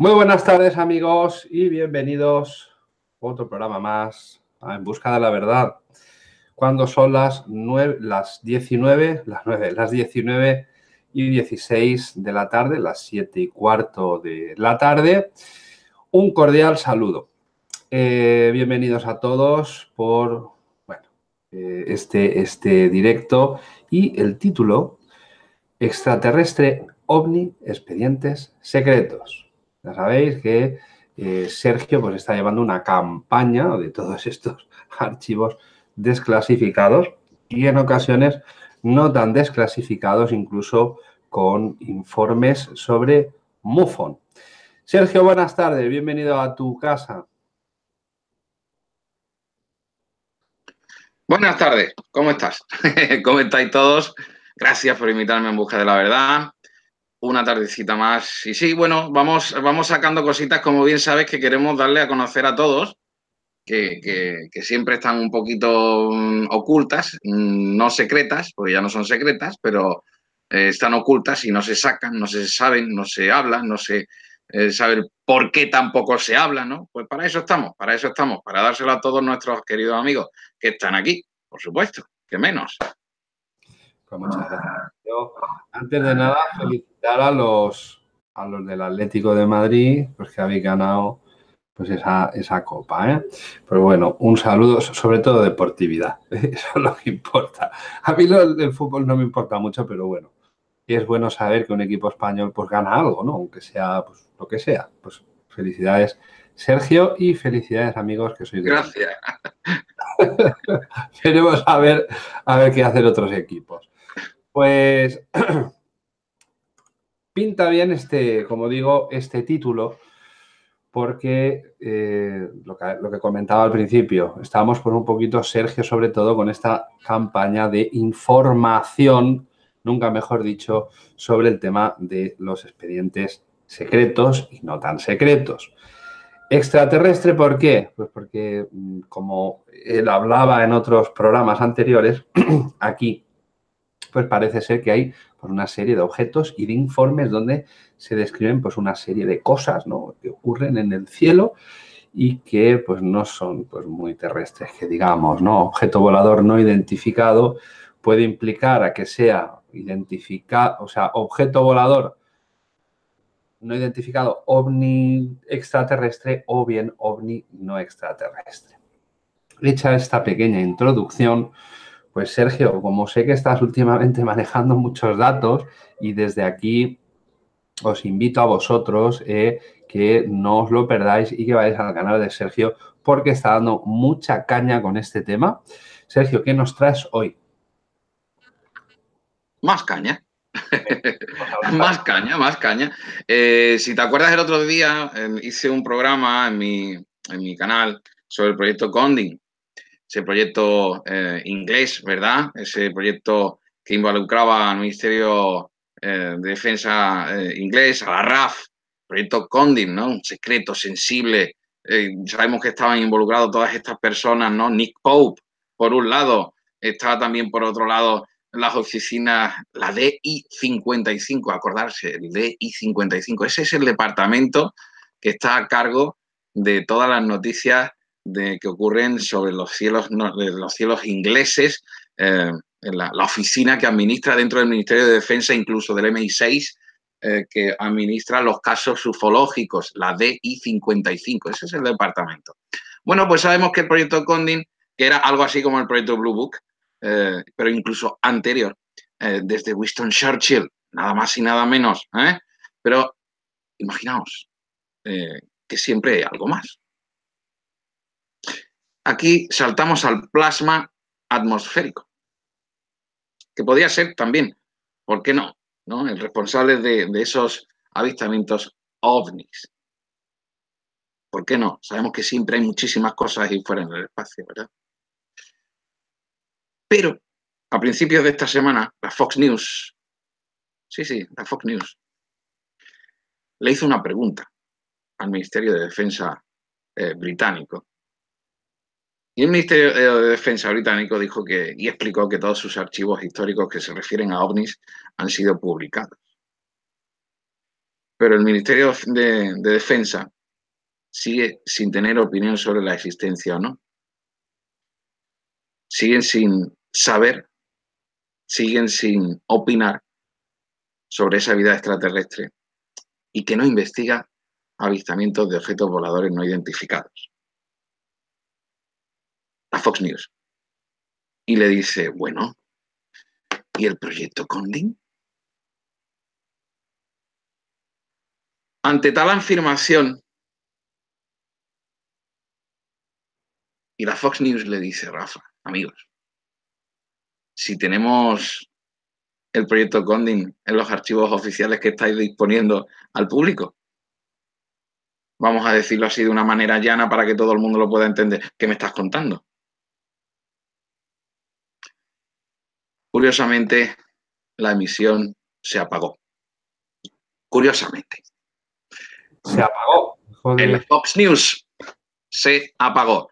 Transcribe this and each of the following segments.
Muy buenas tardes amigos y bienvenidos a otro programa más En Busca de la Verdad. Cuando son las, 9, las 19, las 9, las 19 y 16 de la tarde, las 7 y cuarto de la tarde, un cordial saludo. Eh, bienvenidos a todos por bueno, eh, este, este directo y el título Extraterrestre OVNI Expedientes Secretos. Ya sabéis que eh, Sergio pues, está llevando una campaña de todos estos archivos desclasificados y en ocasiones no tan desclasificados, incluso con informes sobre MUFON. Sergio, buenas tardes, bienvenido a tu casa. Buenas tardes, ¿cómo estás? ¿Cómo estáis todos? Gracias por invitarme en busca de la verdad una tardecita más. Y sí, bueno, vamos, vamos sacando cositas, como bien sabes, que queremos darle a conocer a todos, que, siempre están un poquito mm, ocultas, mm, no secretas, porque ya no son secretas, pero eh, están ocultas y no se sacan, no se saben, no se hablan, no se eh, sabe por qué tampoco se habla, ¿no? Pues para eso estamos, para eso estamos, para dárselo a todos nuestros queridos amigos que están aquí, por supuesto, que menos. Pues muchas gracias. antes de nada, felicitar a los, a los del Atlético de Madrid, pues que habéis ganado pues esa, esa copa. ¿eh? Pero bueno, un saludo, sobre todo deportividad. Eso es lo que importa. A mí lo, el fútbol no me importa mucho, pero bueno, es bueno saber que un equipo español pues gana algo, ¿no? Aunque sea pues, lo que sea. Pues felicidades, Sergio, y felicidades, amigos, que sois de Gracias. A ver, a ver qué hacen otros equipos. Pues pinta bien este, como digo, este título, porque eh, lo, que, comentaba al principio, estamos por un poquito, Sergio, sobre todo con esta campaña de información, nunca mejor dicho, sobre el tema de los expedientes secretos y no tan secretos. Extraterrestre, ¿por qué? Pues porque, mm, como él hablaba en otros programas anteriores, aquí pues parece ser que hay pues, una serie de objetos y de informes donde se describen pues, una serie de cosas ¿no? que ocurren en el cielo y que pues, no son pues, muy terrestres, que digamos, ¿no? objeto volador no identificado puede implicar a que sea identificado, o sea, objeto volador no identificado ovni extraterrestre o bien ovni no extraterrestre. Hecha esta pequeña introducción, pues Sergio, como sé que estás últimamente manejando muchos datos y desde aquí os invito a vosotros eh, que no os lo perdáis y que vayáis al canal de Sergio porque está dando mucha caña con este tema. Sergio, ¿qué nos traes hoy? Más caña. más caña, más caña. Eh, si te acuerdas el otro día, eh, hice un programa en mi, en mi canal sobre el proyecto Conding ese proyecto eh, inglés, ¿verdad? Ese proyecto que involucraba al Ministerio eh, de Defensa eh, inglés, a la RAF, proyecto Condin, ¿no? Un secreto sensible. sabemos que estaban involucrados todas estas personas, ¿no? Nick Pope, por un lado, estaba también por otro lado las oficinas, la DI-55, acordarse, el DI-55. Ese es el departamento que está a cargo de todas las noticias de, que ocurren sobre los cielos, los cielos ingleses, eh, en la, oficina que administra dentro del Ministerio de Defensa, incluso del MI6, eh, que administra los casos ufológicos, la DI-55, ese es el departamento. Bueno, pues sabemos que el proyecto Condin, que era algo así como el proyecto Blue Book, eh, pero incluso anterior, desde Winston Churchill, nada más y nada menos. Pero imaginaos que siempre hay algo más. Aquí saltamos al plasma atmosférico, que podría ser también, ¿por qué no? ¿no? El responsable de, esos avistamientos ovnis. ¿Por qué no? Sabemos que siempre hay muchísimas cosas ahí fuera en el espacio, ¿verdad? Pero a principios de esta semana, la Fox News, sí, sí, la Fox News, le hizo una pregunta al Ministerio de Defensa eh, británico y el Ministerio de Defensa británico dijo que, y explicó que todos sus archivos históricos que se refieren a ovnis han sido publicados. pero el Ministerio de, de Defensa sigue sin tener opinión sobre la existencia o no. Siguen sin saber, siguen sin opinar sobre esa vida extraterrestre y que no investiga avistamientos de objetos voladores no identificados. A Fox News. Y le dice, bueno, ¿y el proyecto Conding? Ante tal afirmación, y la Fox News le dice, Rafa, amigos, si tenemos el proyecto Conding en los archivos oficiales que estáis disponiendo al público, vamos a decirlo así de una manera llana para que todo el mundo lo pueda entender. ¿Qué me estás contando? Curiosamente, la emisión se apagó. Curiosamente. Se apagó. En la Fox News se apagó.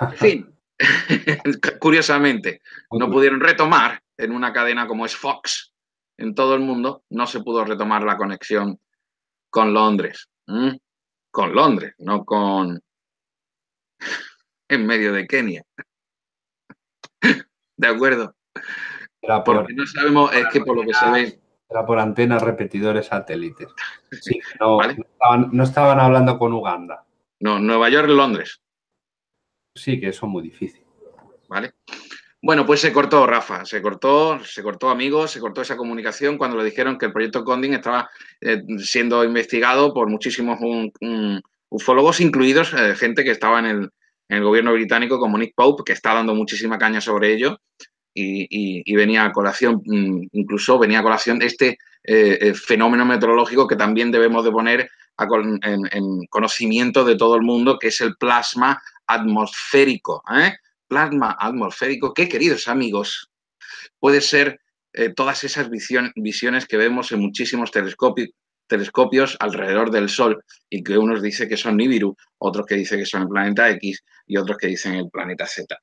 En fin, curiosamente, no pudieron retomar en una cadena como es Fox en todo el mundo, no se pudo retomar la conexión con Londres con Londres, no con en medio de Kenia. ¿De acuerdo? Porque no sabemos, es que por lo que se ve... Era por antenas repetidores satélites. Sí, no, no, estaban, hablando con Uganda. No, Nueva York, Londres. Sí, que eso es muy difícil. ¿Vale? Bueno, pues se cortó, Rafa, se cortó, se cortó amigos, se cortó esa comunicación cuando le dijeron que el proyecto Conding estaba eh, siendo investigado por muchísimos ufólogos, incluidos eh, gente que estaba en el, gobierno británico como Nick Pope, que está dando muchísima caña sobre ello. Y, venía a colación, mm, incluso venía a colación este eh, fenómeno meteorológico que también debemos de poner en, conocimiento de todo el mundo, que es el plasma atmosférico plasma atmosférico, que queridos amigos, puede ser eh, todas esas visiones que vemos en muchísimos telescopios, alrededor del Sol y que unos dicen que son Nibiru, otros que dicen que son el planeta X y otros que dicen el planeta Z.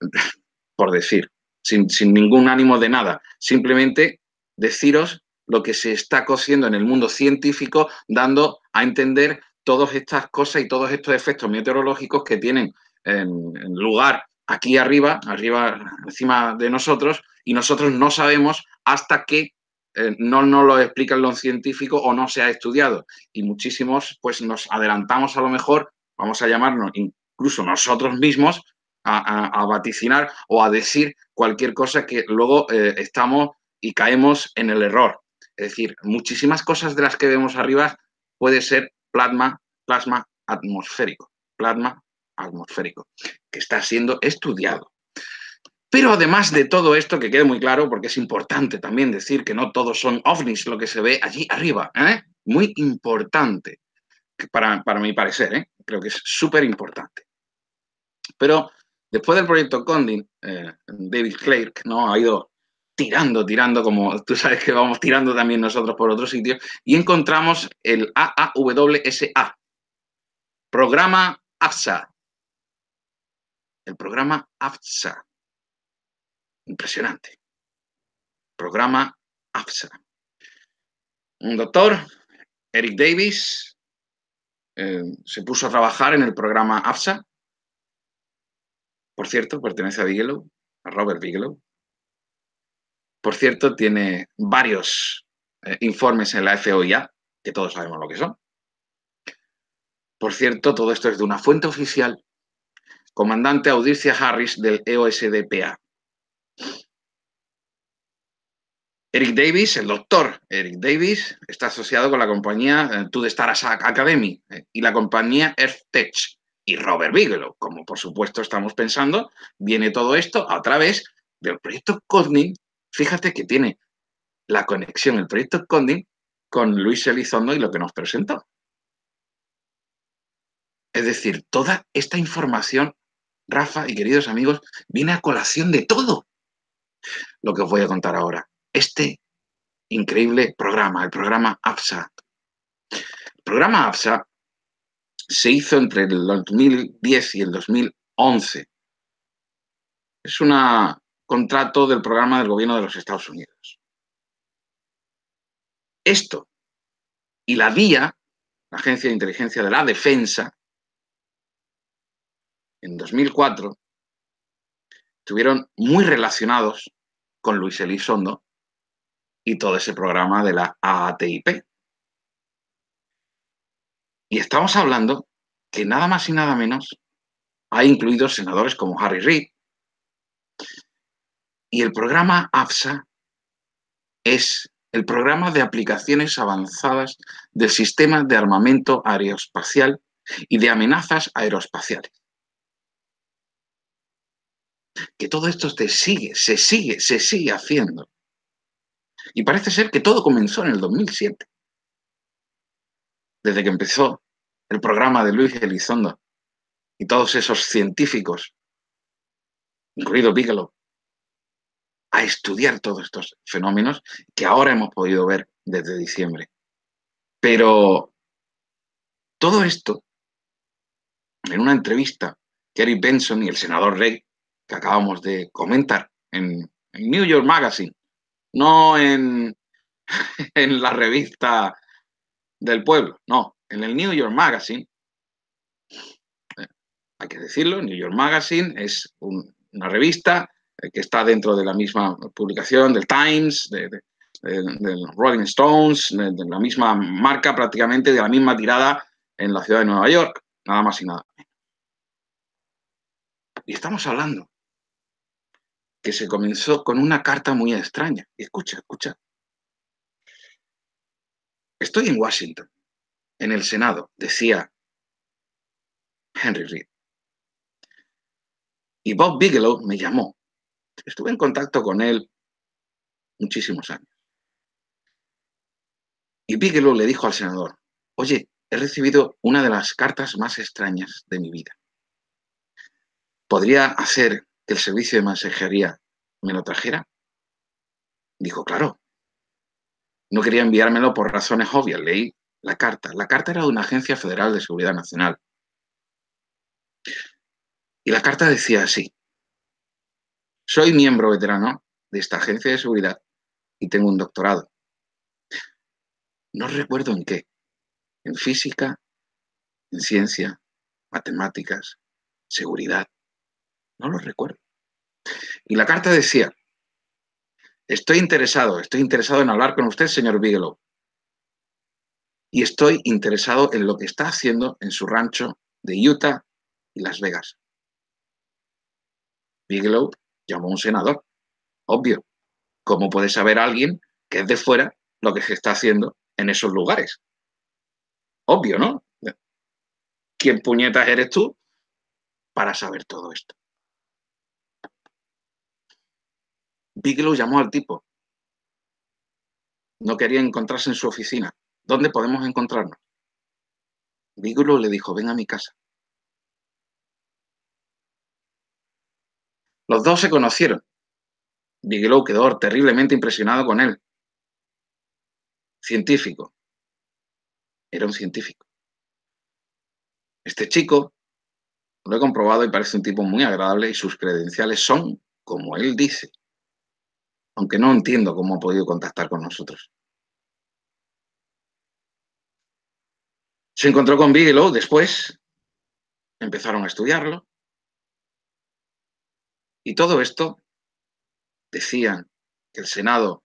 Por decir, sin, sin ningún ánimo de nada, simplemente deciros lo que se está cociendo en el mundo científico, dando a entender todas estas cosas y todos estos efectos meteorológicos que tienen en lugar aquí arriba, arriba encima de nosotros, y nosotros no sabemos hasta que eh, no nos lo explican los científicos o no se ha estudiado. Y muchísimos, pues nos adelantamos a lo mejor, vamos a llamarnos incluso nosotros mismos, a, vaticinar o a decir cualquier cosa que luego eh, estamos y caemos en el error. Es decir, muchísimas cosas de las que vemos arriba puede ser plasma, plasma atmosférico, plasma atmosférico, que está siendo estudiado. Pero además de todo esto, que quede muy claro, porque es importante también decir que no todos son ovnis lo que se ve allí arriba, ¿eh? muy importante, para, para mi parecer, ¿eh? creo que es súper importante. Pero después del proyecto Condin, eh, David Clark ¿no? ha ido tirando, tirando, como tú sabes que vamos tirando también nosotros por otros sitios, y encontramos el AAWSA, Programa ASA, el programa AFSA. Impresionante. Programa AFSA. Un doctor, Eric Davis, eh, se puso a trabajar en el programa AFSA. Por cierto, pertenece a Bigelow, a Robert Bigelow. Por cierto, tiene varios eh, informes en la FOIA, que todos sabemos lo que son. Por cierto, todo esto es de una fuente oficial comandante Audicia Harris del EOSDPA. Eric Davis, el doctor Eric Davis, está asociado con la compañía eh, To The Stars Academy eh, y la compañía EarthTech y Robert Bigelow, como por supuesto estamos pensando, viene todo esto a través del proyecto Conding. Fíjate que tiene la conexión, el proyecto Conding, con Luis Elizondo y lo que nos presentó. Es decir, toda esta información Rafa y queridos amigos, viene a colación de todo lo que os voy a contar ahora. Este increíble programa, el programa AFSA. El programa AFSA se hizo entre el 2010 y el 2011. Es un contrato del programa del gobierno de los Estados Unidos. Esto y la DIA, la Agencia de Inteligencia de la Defensa, en 2004, estuvieron muy relacionados con Luis Elizondo y todo ese programa de la AATIP. Y estamos hablando que nada más y nada menos ha incluido senadores como Harry Reid. Y el programa AFSA es el programa de aplicaciones avanzadas del sistema de armamento aeroespacial y de amenazas aeroespaciales. Que todo esto se sigue, se sigue, se sigue haciendo. Y parece ser que todo comenzó en el 2007, desde que empezó el programa de Luis Elizondo y todos esos científicos, incluido Bigelow, a estudiar todos estos fenómenos que ahora hemos podido ver desde diciembre. Pero todo esto, en una entrevista que Eric Benson y el senador Rey, que acabamos de comentar en, New York Magazine, no en, en la revista del pueblo, no, en el New York Magazine, eh, hay que decirlo, New York Magazine es una revista eh, que está dentro de la misma publicación del Times, de, Rolling Stones, de, la misma marca prácticamente, de la misma tirada en la ciudad de Nueva York, nada más y nada menos. Y estamos hablando que se comenzó con una carta muy extraña. Escucha, escucha. Estoy en Washington, en el Senado, decía Henry Reid. Y Bob Bigelow me llamó Estuve en contacto con él muchísimos años. Y Bigelow le dijo al senador, oye, he recibido una de las cartas más extrañas de mi vida. ¿Podría hacer que el servicio de mensajería me lo trajera? Dijo, claro. No quería enviármelo por razones obvias. Leí la carta. La carta era de una agencia federal de seguridad nacional. Y la carta decía así, soy miembro veterano de esta agencia de seguridad y tengo un doctorado. No recuerdo en qué. En física, en ciencia, matemáticas, seguridad. No lo recuerdo. Y la carta decía, estoy interesado, estoy interesado en hablar con usted, señor Bigelow. Y estoy interesado en lo que está haciendo en su rancho de Utah y Las Vegas. Bigelow llamó a un senador. Obvio. ¿Cómo puede saber alguien que es de fuera lo que se está haciendo en esos lugares? Obvio, ¿no? ¿Quién puñetas eres tú para saber todo esto? Bigelow llamó al tipo. No quería encontrarse en su oficina. ¿Dónde podemos encontrarnos? Bigelow le dijo, ven a mi casa. Los dos se conocieron. Bigelow quedó terriblemente impresionado con él. Científico. Era un científico. Este chico, lo he comprobado y parece un tipo muy agradable y sus credenciales son como él dice. Aunque no entiendo cómo ha podido contactar con nosotros. Se encontró con Bigelow después, empezaron a estudiarlo, y todo esto decían que el Senado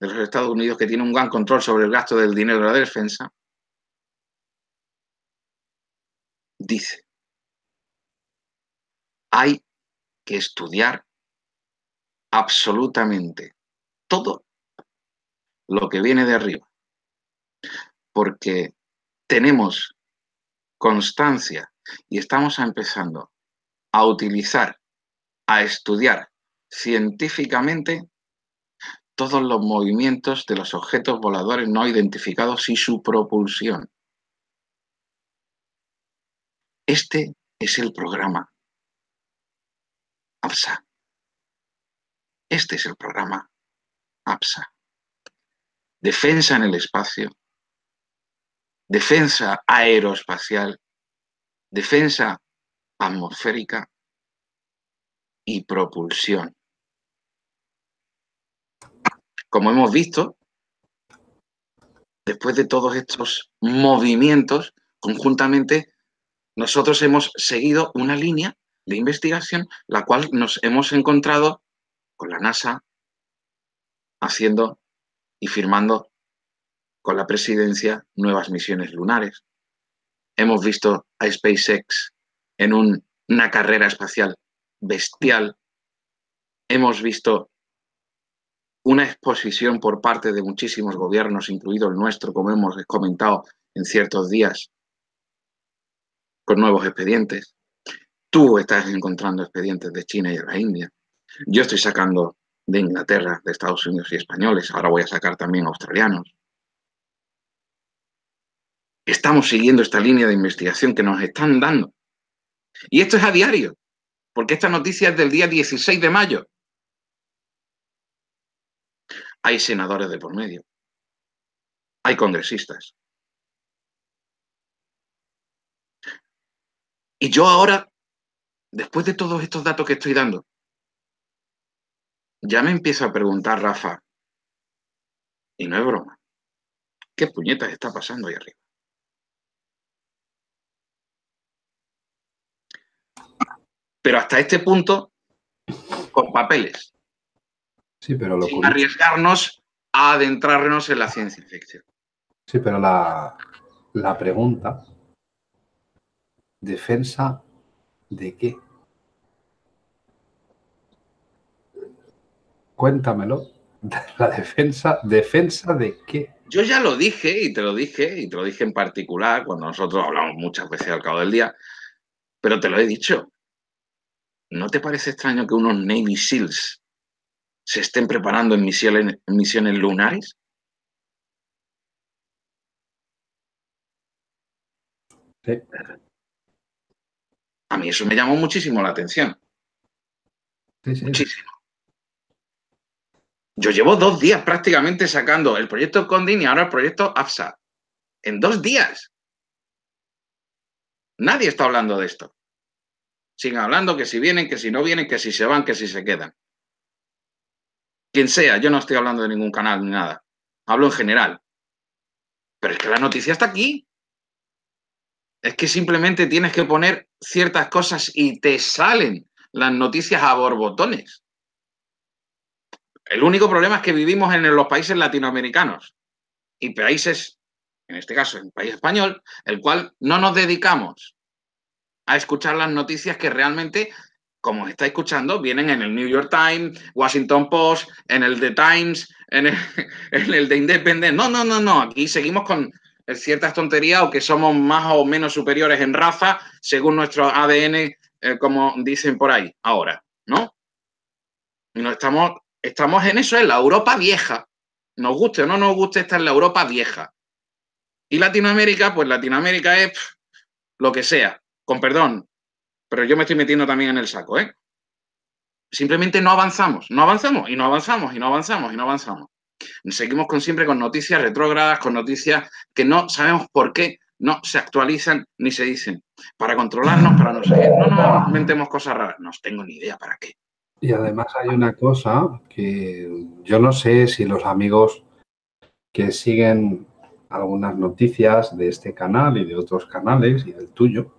de los Estados Unidos, que tiene un gran control sobre el gasto del dinero de la defensa, dice, hay que estudiar absolutamente todo lo que viene de arriba, porque tenemos constancia y estamos empezando a utilizar a estudiar científicamente todos los movimientos de los objetos voladores no identificados y su propulsión. Este es el programa APSA. Este es el programa APSA. Defensa en el espacio, defensa aeroespacial, defensa atmosférica y propulsión. Como hemos visto, después de todos estos movimientos, conjuntamente, nosotros hemos seguido una línea de investigación, la cual nos hemos encontrado con la NASA haciendo y firmando con la presidencia nuevas misiones lunares. Hemos visto a SpaceX en una carrera espacial bestial. Hemos visto una exposición por parte de muchísimos gobiernos, incluido el nuestro, como hemos comentado en ciertos días, con nuevos expedientes. Tú estás encontrando expedientes de China y de la India. Yo estoy sacando de Inglaterra, de Estados Unidos y españoles. Ahora voy a sacar también australianos. Estamos siguiendo esta línea de investigación que nos están dando. Y esto es a diario, porque esta noticia es del día 16 de mayo. Hay senadores de por medio. Hay congresistas. Y yo ahora, después de todos estos datos que estoy dando, ya me empiezo a preguntar, Rafa, y no es broma, ¿qué puñetas está pasando ahí arriba? Pero hasta este punto, con papeles. Sí, pero sin arriesgarnos a adentrarnos en la ciencia ficción. Sí, pero la, la pregunta, ¿defensa de qué? Cuéntamelo. La defensa, ¿defensa de qué? Yo ya lo dije y te lo dije, y te lo dije en particular cuando nosotros hablamos muchas veces al cabo del día, pero te lo he dicho. ¿No te parece extraño que unos Navy SEALs se estén preparando en misiones, misiones lunares? Sí. A mí eso me llamó muchísimo la atención. Muchísimo. Yo llevo dos días prácticamente sacando el proyecto Condin y ahora el proyecto AFSA. En dos días. Nadie está hablando de esto. Siguen hablando que si vienen, que si no vienen, que si se van, que si se quedan. Quien sea, yo no estoy hablando de ningún canal ni nada. Hablo en general. Pero es que la noticia está aquí. Es que simplemente tienes que poner ciertas cosas y te salen las noticias a borbotones. El único problema es que vivimos en los países latinoamericanos y países, en este caso en el país español, el cual no nos dedicamos a escuchar las noticias que realmente, como está escuchando, vienen en el New York Times, Washington Post, en el The Times, en el, en el The Independent. No, no, no, no. Aquí seguimos con ciertas tonterías o que somos más o menos superiores en raza según nuestro ADN, eh, como dicen por ahí ahora, ¿no? Y no estamos Estamos en eso, en la Europa vieja. Nos guste o no nos guste, esta es la Europa vieja. Y Latinoamérica, pues Latinoamérica es lo que sea, con perdón. Pero yo me estoy metiendo también en el saco, ¿eh? Simplemente no avanzamos, no avanzamos y no avanzamos y no avanzamos y no avanzamos. Seguimos con, siempre con noticias retrógradas, con noticias que no sabemos por qué no se actualizan ni se dicen. Para controlarnos, para no seguir. No nos inventemos cosas raras. No tengo ni idea para qué. Y además hay una cosa que yo no sé si los amigos que siguen algunas noticias de este canal y de otros canales y del tuyo,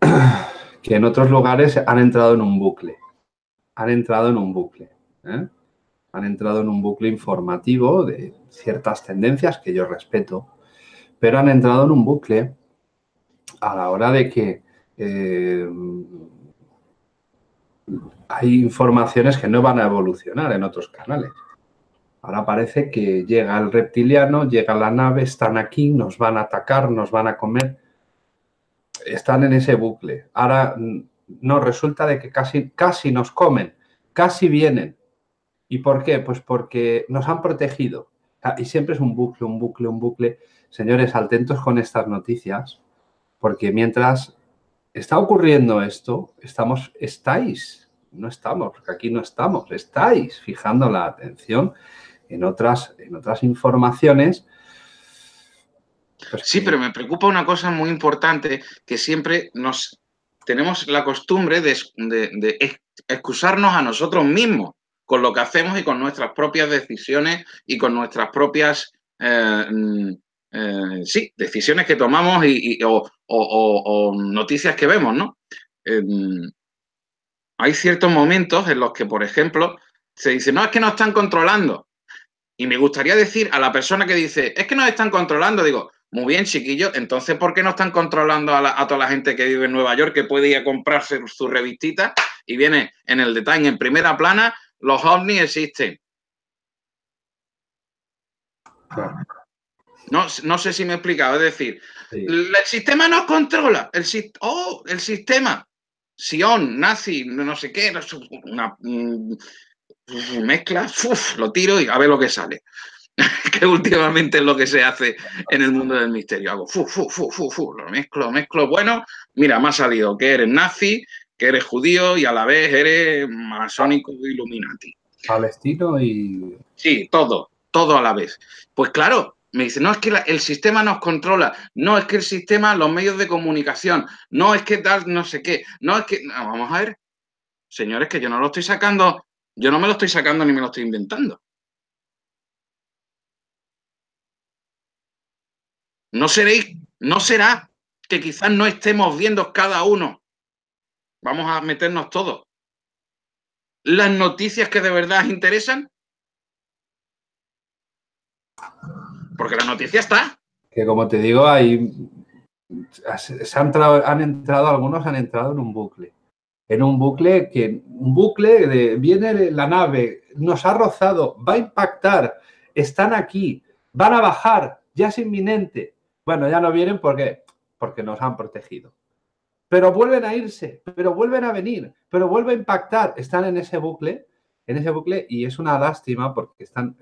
que en otros lugares han entrado en un bucle. Han entrado en un bucle. ¿eh? Han entrado en un bucle informativo de ciertas tendencias que yo respeto, pero han entrado en un bucle a la hora de que eh, hay informaciones que no van a evolucionar en otros canales. Ahora parece que llega el reptiliano, llega la nave, están aquí, nos van a atacar, nos van a comer. Están en ese bucle. Ahora no, resulta de que casi, casi nos comen, casi vienen. ¿Y por qué? Pues porque nos han protegido. Y siempre es un bucle, un bucle, un bucle. Señores, atentos con estas noticias, porque mientras está ocurriendo esto, estamos, estáis, no estamos, porque aquí no estamos, estáis fijando la atención en otras, en otras informaciones. Pues sí, pero me preocupa una cosa muy importante, que siempre nos tenemos la costumbre de, excusarnos a nosotros mismos con lo que hacemos y con nuestras propias decisiones y con nuestras propias eh, eh, sí, decisiones que tomamos y, o, noticias que vemos, ¿no? Em, hay ciertos momentos en los que, por ejemplo, se dice, no, es que nos están controlando. Y me gustaría decir a la persona que dice, es que nos están controlando, digo, muy bien, chiquillo, entonces, ¿por qué no están controlando a, toda la gente que vive en Nueva York, que puede ir a comprarse su revistita y viene en el detalle, en primera plana, los ovnis existen? No, no sé si me he explicado, es decir, el sistema nos controla, el, oh, el sistema, Sion, nazi, no sé qué, una, mezcla, lo tiro y a ver lo que sale. que últimamente es lo que se hace en el mundo del misterio. Hago fu, fu, fu, fu, fu, lo mezclo, mezclo. Bueno, mira, me ha salido que eres nazi, que eres judío y a la vez eres masónico illuminati. Palestino y... Sí, todo, todo a la vez. Pues claro, me dice, no es que el sistema nos controla, no es que el sistema, los medios de comunicación, no es que tal, no sé qué, no es que... vamos a ver, señores, que yo no lo estoy sacando, yo no me lo estoy sacando ni me lo estoy inventando. No seréis, no será que quizás no estemos viendo cada uno. Vamos a meternos todos. Las noticias que de verdad interesan. Porque la noticia está. Que como te digo, hay. Se han, entrado, han entrado, algunos han entrado en un bucle. En un bucle que. Un bucle de. Viene la nave, nos ha rozado, va a impactar, están aquí, van a bajar, ya es inminente. Bueno, ya no vienen porque, porque nos han protegido. Pero vuelven a irse, pero vuelven a venir, pero vuelve a impactar. Están en ese bucle, en ese bucle y es una lástima porque están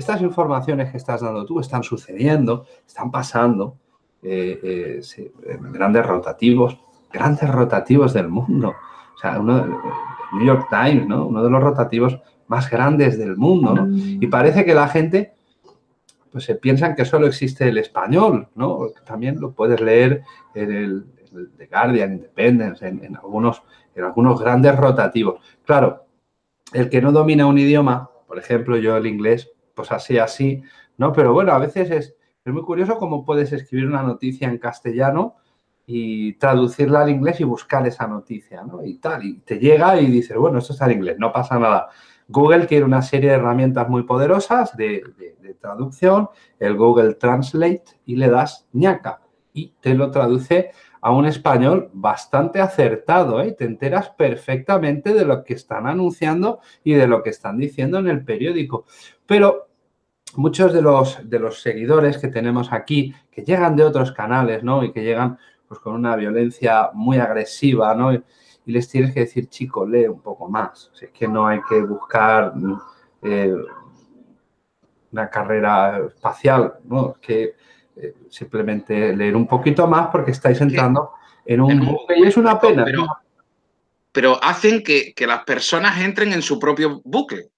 estas informaciones que estás dando tú están sucediendo, están pasando, eh, eh, grandes rotativos, grandes rotativos del mundo. O sea, uno, New York Times, ¿no? Uno de los rotativos más grandes del mundo, ¿no? Y parece que la gente, pues se piensan que solo existe el español, ¿no? También lo puedes leer en el, The Guardian, Independence, en, en, algunos, en algunos grandes rotativos. Claro, el que no domina un idioma, por ejemplo, yo el inglés, así, así, ¿no? Pero bueno, a veces es, muy curioso cómo puedes escribir una noticia en castellano y traducirla al inglés y buscar esa noticia, ¿no? Y tal, y te llega y dices, bueno, esto está en inglés, no pasa nada. Google quiere una serie de herramientas muy poderosas de, traducción, el Google Translate, y le das ñaca y te lo traduce a un español bastante acertado, ¿eh? Te enteras perfectamente de lo que están anunciando y de lo que están diciendo en el periódico. Pero muchos de los, de los seguidores que tenemos aquí, que llegan de otros canales, ¿no? Y que llegan pues, con una violencia muy agresiva, ¿no? Y, les tienes que decir, chico, lee un poco más. es que no hay que buscar eh, una carrera espacial, ¿no? Que eh, simplemente leer un poquito más porque estáis entrando en un bucle y es una pena. Pero, hacen que, que las personas entren en su propio bucle.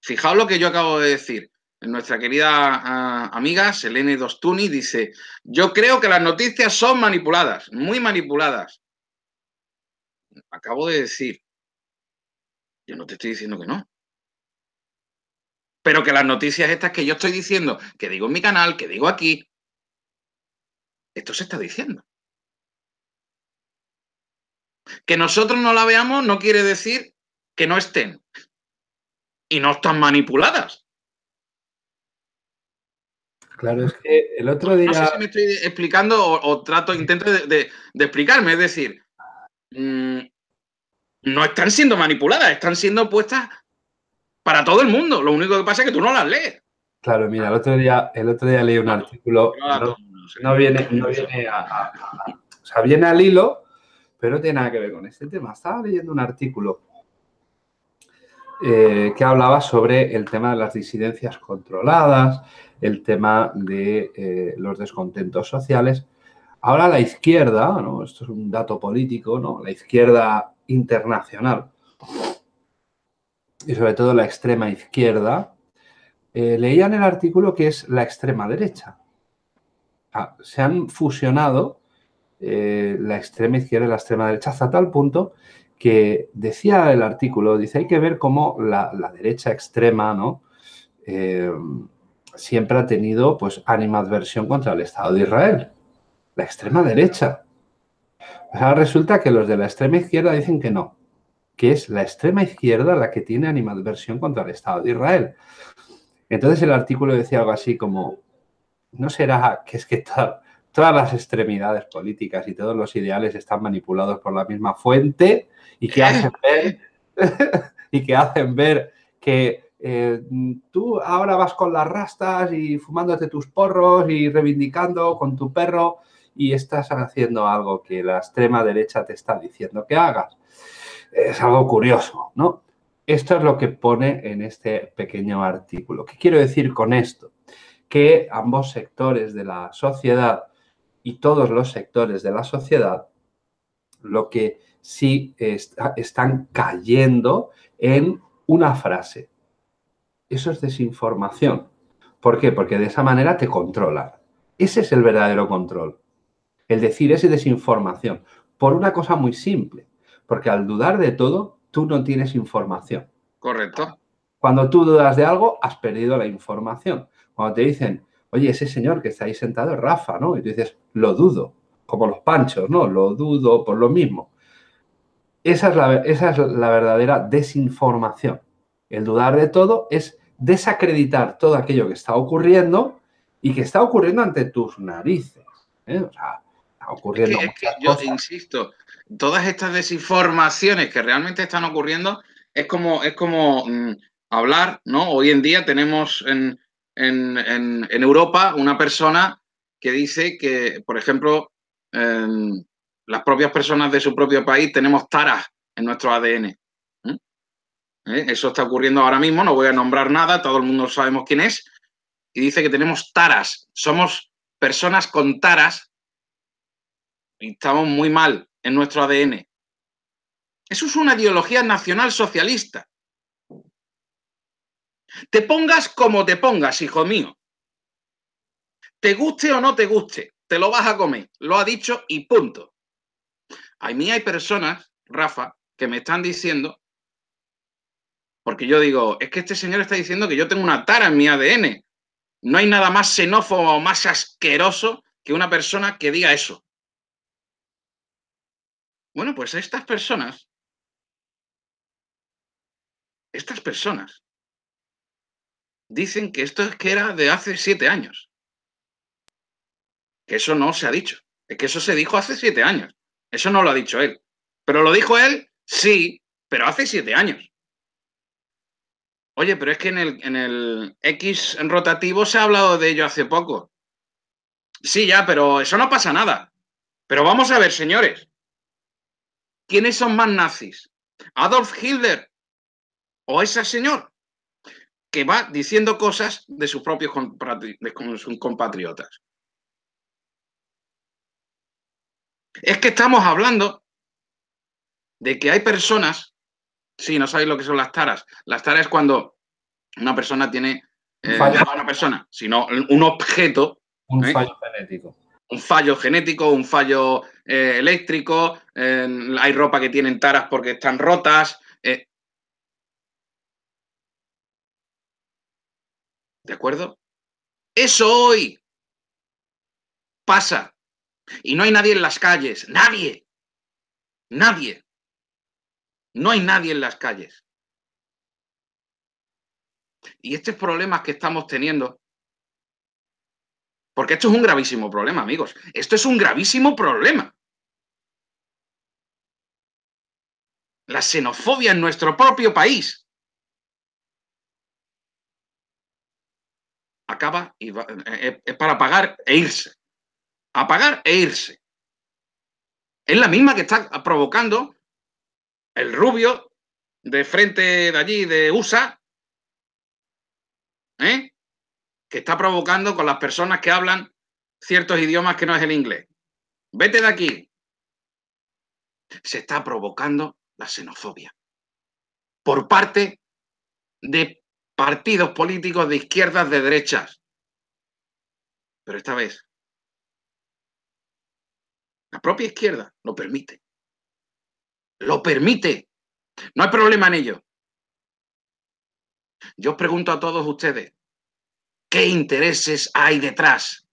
Fijaos lo que yo acabo de decir nuestra querida ah, amiga Selene Dostuni dice, yo creo que las noticias son manipuladas, muy manipuladas. Acabo de decir, yo no te estoy diciendo que no. Pero que las noticias estas que yo estoy diciendo, que digo en mi canal, que digo aquí, esto se está diciendo. Que nosotros no la veamos no quiere decir que no estén. Y no están manipuladas. Claro, es que el otro día... No sé si me estoy explicando o, trato, intento de, explicarme, es decir, mm, no están siendo manipuladas, están siendo puestas para todo el mundo. Lo único que pasa es que tú no las lees. Claro, mira, el otro día, el otro día leí un artículo, no, viene, no viene a, O sea, viene al hilo, pero no tiene nada que ver con este tema. Estaba leyendo un artículo eh, que hablaba sobre el tema de las disidencias controladas, el tema de eh, los descontentos sociales. Ahora la izquierda, esto es un dato político, ¿no? la izquierda internacional y sobre todo la extrema izquierda, eh, leían el artículo que es la extrema derecha. Ah, se han fusionado la extrema izquierda y la extrema derecha hasta tal punto que decía el artículo, dice, hay que ver cómo la, derecha extrema, ¿no? siempre ha tenido pues animadversión contra el Estado de Israel, la extrema derecha. Ahora resulta que los de la extrema izquierda dicen que no, que es la extrema izquierda la que tiene animadversión contra el Estado de Israel. Entonces el artículo decía algo así como, ¿no será que es que todas las extremidades políticas y todos los ideales están manipulados por la misma fuente y que hacen ver, y que, hacen ver que eh, tú ahora vas con las rastas y fumándote tus porros y reivindicando con tu perro y estás haciendo algo que la extrema derecha te está diciendo que hagas. Es algo curioso, ¿no? Esto es lo que pone en este pequeño artículo. ¿Qué quiero decir con esto? Que ambos sectores de la sociedad y todos los sectores de la sociedad lo que sí están cayendo en una frase. Eso es desinformación. ¿Por qué? Porque de esa manera te controlan. Ese es el verdadero control. El decir es desinformación. Por una cosa muy simple. Porque al dudar de todo, tú no tienes información. Correcto. Cuando tú dudas de algo, has perdido la información. Cuando te dicen, oye, ese señor que está ahí sentado es Rafa, ¿no? Y tú dices, lo dudo, como los panchos, ¿no? Lo dudo por lo mismo. Esa es la, esa es la verdadera desinformación. El dudar de todo es desacreditar todo aquello que está ocurriendo y que está ocurriendo ante tus narices. ¿eh? O sea, está ocurriendo. Es que, yo insisto, todas estas desinformaciones que realmente están ocurriendo es como, es como mm, hablar, ¿no? Hoy en día tenemos en, Europa una persona que dice que, por ejemplo, las propias personas de su propio país tenemos taras en nuestro ADN. ¿eh? Eso está ocurriendo ahora mismo, no voy a nombrar nada, todo el mundo sabemos quién es, y dice que tenemos taras, somos personas con taras y estamos muy mal en nuestro ADN. Eso es una ideología nacional socialista. Te pongas como te pongas, hijo mío. Te guste o no te guste, te lo vas a comer. Lo ha dicho y punto. A mí hay personas, Rafa, que me están diciendo, porque yo digo, es que este señor está diciendo que yo tengo una tara en mi ADN. No hay nada más xenófobo o más asqueroso que una persona que diga eso. Bueno, pues estas personas estas personas dicen que esto es que era de hace siete años. Que eso no se ha dicho. Es que eso se dijo hace siete años. Eso no lo ha dicho él. Pero lo dijo él, sí, pero hace siete años. Oye, pero es que en el, en el X rotativo se ha hablado de ello hace poco. Sí, ya, pero eso no pasa nada. Pero vamos a ver, señores. ¿Quiénes son más nazis? ¿Adolf Hitler o ese señor que va diciendo cosas de sus propios compatriotas. Es que estamos hablando de que hay personas, si no sabéis lo que son las taras, las taras es cuando una persona tiene, eh, no una persona, sino un objeto. Un ¿eh? fallo genético. Un fallo genético, un fallo eh, eléctrico, hay ropa que tienen taras porque están rotas, ¿De acuerdo? Eso hoy pasa. Y no hay nadie en las calles. Nadie. Nadie. No hay nadie en las calles. Y estos problemas que estamos teniendo, porque esto es un gravísimo problema, amigos. Esto es un gravísimo problema. La xenofobia en nuestro propio país. Eh, eh, es para pagar e irse. Apagar e irse. Es la misma que está provocando el rubio de frente de allí, de USA, ¿eh? que está provocando con las personas que hablan ciertos idiomas que no es el inglés. Vete de aquí. Se está provocando la xenofobia por parte de partidos políticos de izquierdas, de derechas. Pero esta vez, la propia izquierda lo permite. Lo permite. No hay problema en ello. Yo os pregunto a todos ustedes, ¿Qué intereses hay detrás?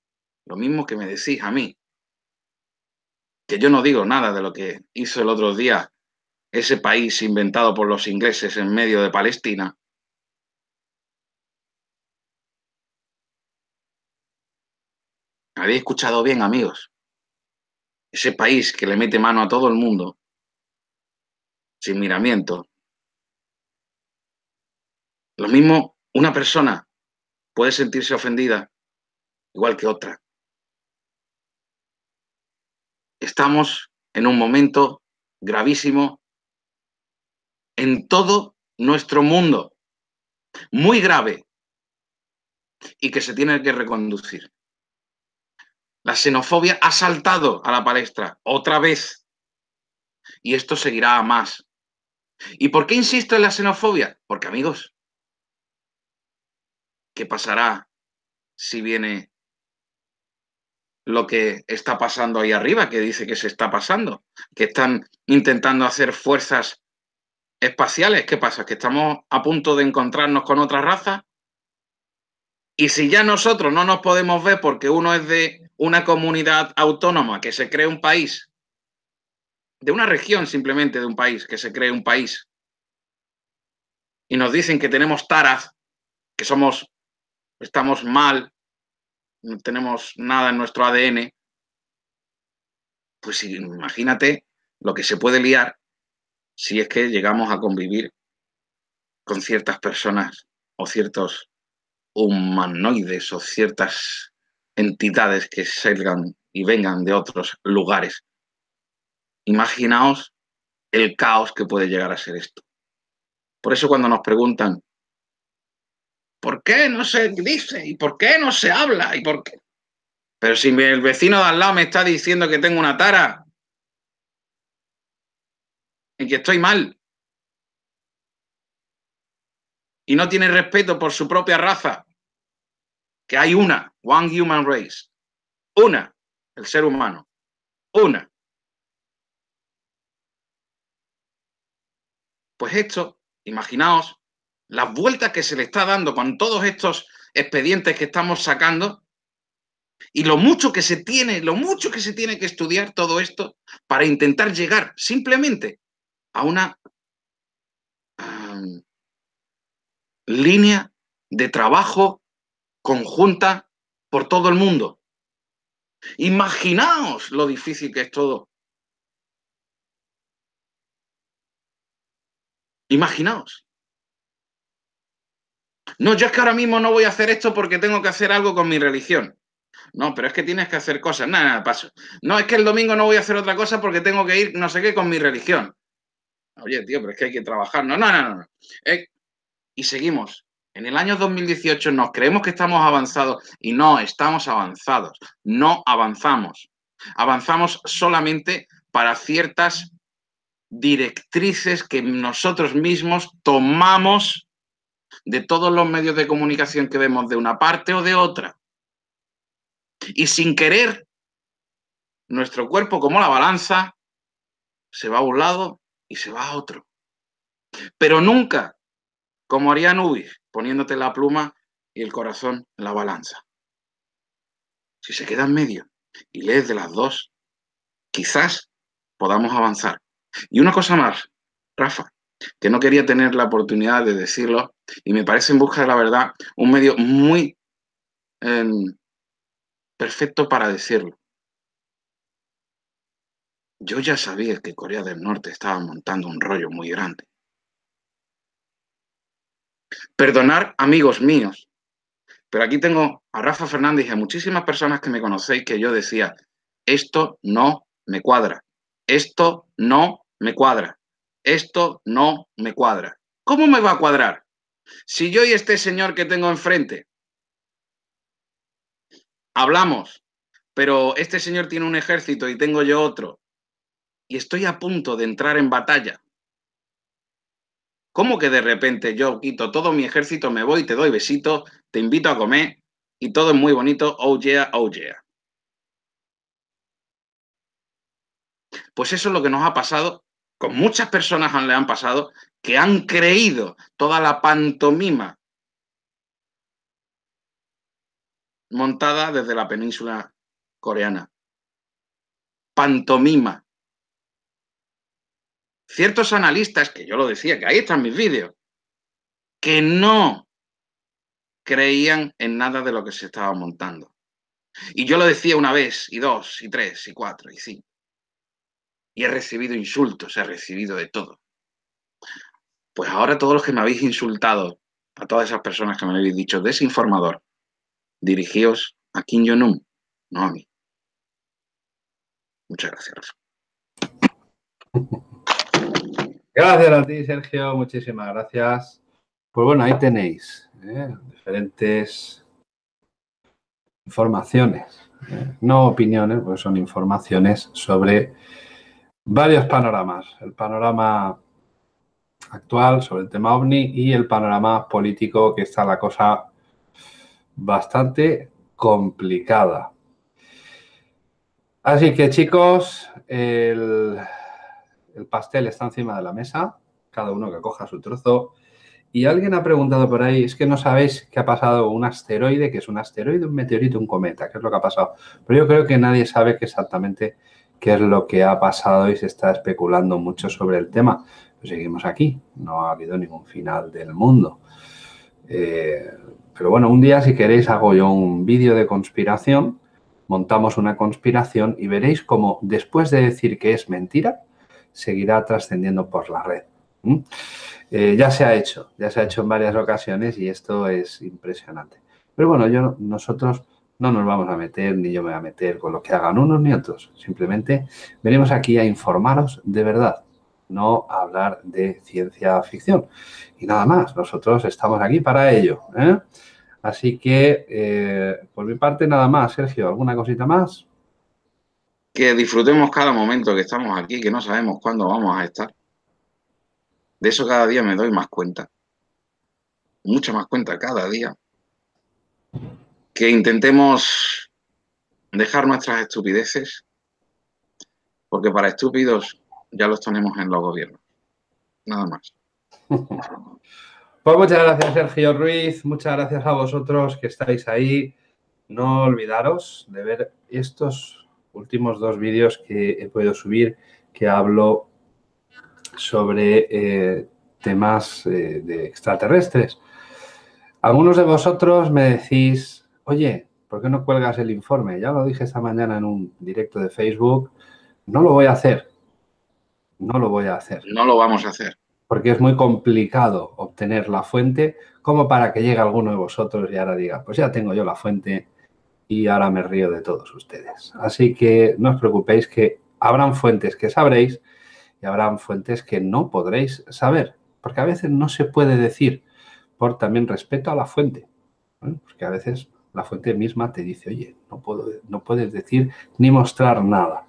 Lo mismo que me decís a mí, que yo no digo nada de lo que hizo el otro día ese país inventado por los ingleses en medio de Palestina. ¿Habéis escuchado bien, amigos? Ese país que le mete mano a todo el mundo, sin miramiento. Lo mismo, una persona puede sentirse ofendida igual que otra. Estamos en un momento gravísimo en todo nuestro mundo, muy grave, y que se tiene que reconducir. La xenofobia ha saltado a la palestra otra vez, y esto seguirá a más. ¿Y por qué insisto en la xenofobia? Porque amigos, ¿qué pasará si viene lo que está pasando ahí arriba, que dice que se está pasando, que están intentando hacer fuerzas espaciales. ¿Qué pasa? ¿Que estamos a punto de encontrarnos con otra raza? Y si ya nosotros no nos podemos ver porque uno es de una comunidad autónoma que se cree un país, de una región simplemente de un país, que se cree un país, y nos dicen que tenemos taras, que somos, estamos mal, no tenemos nada en nuestro ADN, pues imagínate lo que se puede liar si es que llegamos a convivir con ciertas personas o ciertos humanoides o ciertas entidades que salgan y vengan de otros lugares. Imaginaos el caos que puede llegar a ser esto. Por eso cuando nos preguntan, ¿Por qué no se dice? ¿Y por qué no se habla? ¿Y por qué? Pero si el vecino de al lado me está diciendo que tengo una tara y que estoy mal y no tiene respeto por su propia raza, que hay una, one human race, una, el ser humano, una. Pues esto, imaginaos, las vueltas que se le está dando con todos estos expedientes que estamos sacando y lo mucho que se tiene, lo mucho que se tiene que estudiar todo esto para intentar llegar simplemente a una línea de trabajo conjunta por todo el mundo. Imaginaos lo difícil que es todo. Imaginaos. No, yo es que ahora mismo no voy a hacer esto porque tengo que hacer algo con mi religión. No, pero es que tienes que hacer cosas. Nada, nada, paso. No, es que el domingo no voy a hacer otra cosa porque tengo que ir no sé qué con mi religión. Oye, tío, pero es que hay que trabajar. No, no, no, no. Eh, y seguimos. En el año 2018 nos creemos que estamos avanzados y no estamos avanzados. No avanzamos. Avanzamos solamente para ciertas directrices que nosotros mismos tomamos de todos los medios de comunicación que vemos de una parte o de otra. Y sin querer, nuestro cuerpo como la balanza se va a un lado y se va a otro. Pero nunca como haría Nubis, poniéndote la pluma y el corazón en la balanza. Si se queda en medio y lees de las dos, quizás podamos avanzar. Y una cosa más, Rafa, que no quería tener la oportunidad de decirlo y me parece en busca de la verdad un medio muy em, perfecto para decirlo. Yo ya sabía que Corea del Norte estaba montando un rollo muy grande. Perdonar, amigos míos, pero aquí tengo a Rafa Fernández y a muchísimas personas que me conocéis que yo decía, esto no me cuadra, esto no me cuadra esto no me cuadra. ¿Cómo me va a cuadrar? Si yo y este señor que tengo enfrente hablamos, pero este señor tiene un ejército y tengo yo otro, y estoy a punto de entrar en batalla, ¿cómo que de repente yo quito todo mi ejército, me voy, te doy besito, te invito a comer y todo es muy bonito, oh yeah, oh yeah? Pues eso es lo que nos ha pasado con muchas personas le han pasado que han creído toda la pantomima montada desde la península coreana. Pantomima. Ciertos analistas, que yo lo decía, que ahí están mis vídeos, que no creían en nada de lo que se estaba montando. Y yo lo decía una vez, y dos, y tres, y cuatro, y cinco. Y he recibido insultos, he recibido de todo. Pues ahora todos los que me habéis insultado, a todas esas personas que me habéis dicho desinformador, dirigíos a Kim Jong-un, no a mí. Muchas gracias. Gracias a ti, Sergio. Muchísimas gracias. Pues bueno, ahí tenéis ¿eh? diferentes informaciones, ¿eh? no opiniones, pues son informaciones sobre varios panoramas. El panorama actual sobre el tema OVNI y el panorama político que está la cosa bastante complicada. Así que chicos, el, el pastel está encima de la mesa, cada uno que coja su trozo. Y alguien ha preguntado por ahí, es que no sabéis qué ha pasado un asteroide, que es un asteroide, un meteorito, un cometa, qué es lo que ha pasado. Pero yo creo que nadie sabe exactamente qué es lo que ha pasado y se está especulando mucho sobre el tema. Seguimos aquí, no ha habido ningún final del mundo. Eh, pero bueno, un día si queréis hago yo un vídeo de conspiración, montamos una conspiración y veréis cómo después de decir que es mentira, seguirá trascendiendo por la red. Eh, ya se ha hecho, ya se ha hecho en varias ocasiones y esto es impresionante. Pero bueno, nosotros no nos vamos a meter, ni yo me voy a meter con lo que hagan unos ni otros. Simplemente venimos aquí a informaros de verdad, no a hablar de ciencia ficción. Y nada más, nosotros estamos aquí para ello. ¿eh? Así que, eh, por mi parte, nada más. Sergio, ¿alguna cosita más? Que disfrutemos cada momento que estamos aquí, que no sabemos cuándo vamos a estar. De eso cada día me doy más cuenta. Mucha más cuenta cada día. Que intentemos dejar nuestras estupideces, porque para estúpidos ya los tenemos en los gobiernos. Nada más. Pues muchas gracias, Sergio Ruiz. Muchas gracias a vosotros que estáis ahí. No olvidaros de ver estos últimos dos vídeos que he podido subir que hablo sobre eh, temas eh, de extraterrestres. Algunos de vosotros me decís, oye, ¿por qué no cuelgas el informe? Ya lo dije esta mañana en un directo de Facebook. No lo voy a hacer. No lo voy a hacer. No lo vamos a hacer. Porque es muy complicado obtener la fuente como para que llegue alguno de vosotros y ahora diga, pues ya tengo yo la fuente, y ahora me río de todos ustedes. Así que no os preocupéis que habrán fuentes que sabréis y habrán fuentes que no podréis saber, porque a veces no se puede decir por también respeto a la fuente, porque a veces la fuente misma te dice, oye, no, puedo, no puedes decir ni mostrar nada.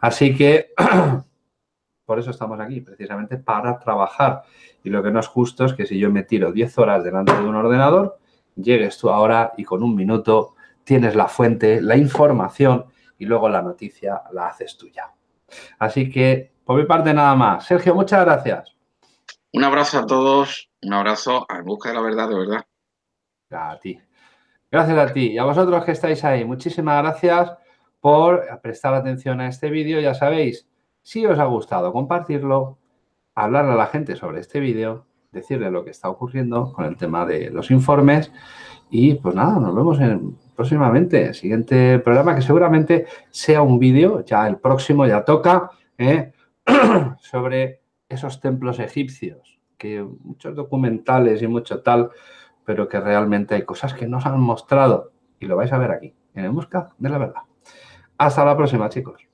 Así que por eso estamos aquí, precisamente para trabajar. Y lo que no es justo es que si yo me tiro 10 horas delante de un ordenador, llegues tú ahora y con un minuto tienes la fuente, la información y luego la noticia la haces tuya. Así que, por mi parte, nada más. Sergio, muchas gracias. Un abrazo a todos, un abrazo a busca de la verdad, de verdad. A ti. Gracias a ti y a vosotros que estáis ahí. Muchísimas gracias por prestar atención a este vídeo. Ya sabéis, si os ha gustado, compartirlo, hablarle a la gente sobre este vídeo, decirle lo que está ocurriendo con el tema de los informes y pues nada, nos vemos en próximamente. Siguiente programa que seguramente sea un vídeo, ya el próximo ya toca, ¿eh? sobre esos templos egipcios, que muchos documentales y mucho tal, pero que realmente hay cosas que nos han mostrado y lo vais a ver aquí, en Busca de la Verdad. Hasta la próxima, chicos.